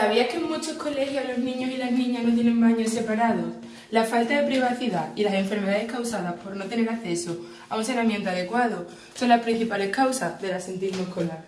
¿Sabías que en muchos colegios los niños y las niñas no tienen baños separados? La falta de privacidad y las enfermedades causadas por no tener acceso a un saneamiento adecuado son las principales causas del asentismo escolar.